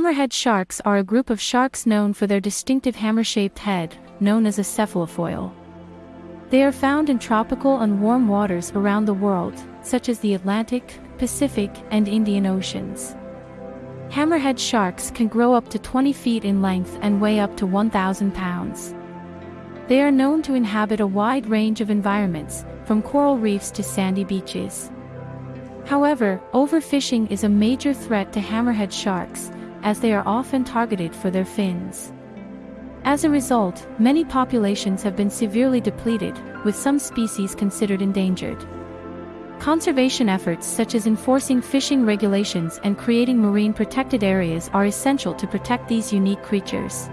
Hammerhead sharks are a group of sharks known for their distinctive hammer-shaped head, known as a cephalofoil. They are found in tropical and warm waters around the world, such as the Atlantic, Pacific, and Indian Oceans. Hammerhead sharks can grow up to 20 feet in length and weigh up to 1,000 pounds. They are known to inhabit a wide range of environments, from coral reefs to sandy beaches. However, overfishing is a major threat to hammerhead sharks, as they are often targeted for their fins. As a result, many populations have been severely depleted, with some species considered endangered. Conservation efforts such as enforcing fishing regulations and creating marine protected areas are essential to protect these unique creatures.